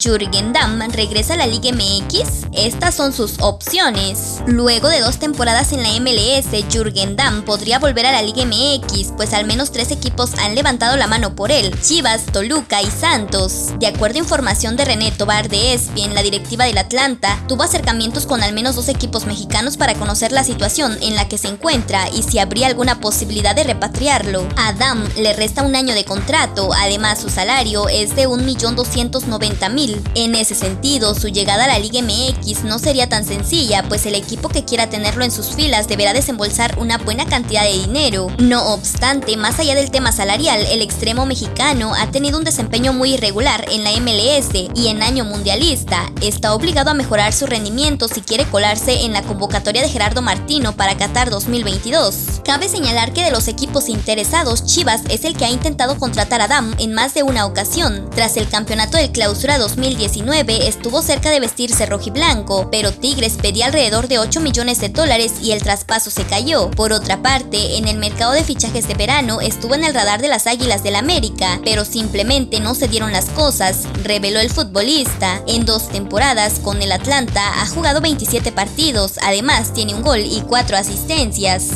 Jürgen Damm regresa a la Liga MX? Estas son sus opciones. Luego de dos temporadas en la MLS, Jürgen Damm podría volver a la Liga MX, pues al menos tres equipos han levantado la mano por él, Chivas, Toluca y Santos. De acuerdo a información de René Tobar de ESPN, la directiva del Atlanta tuvo acercamientos con al menos dos equipos mexicanos para conocer la situación en la que se encuentra y si habría alguna posibilidad de repatriarlo. A Damm le resta un año de contrato, además su salario es de 1.290.000 en ese sentido, su llegada a la Liga MX no sería tan sencilla, pues el equipo que quiera tenerlo en sus filas deberá desembolsar una buena cantidad de dinero. No obstante, más allá del tema salarial, el extremo mexicano ha tenido un desempeño muy irregular en la MLS y en año mundialista. Está obligado a mejorar su rendimiento si quiere colarse en la convocatoria de Gerardo Martino para Qatar 2022. Cabe señalar que de los equipos interesados, Chivas es el que ha intentado contratar a Dam en más de una ocasión. Tras el campeonato del Clausura 2000 2019 estuvo cerca de vestirse rojiblanco, pero Tigres pedía alrededor de 8 millones de dólares y el traspaso se cayó. Por otra parte, en el mercado de fichajes de verano estuvo en el radar de las Águilas del América, pero simplemente no se dieron las cosas, reveló el futbolista. En dos temporadas con el Atlanta ha jugado 27 partidos, además tiene un gol y 4 asistencias.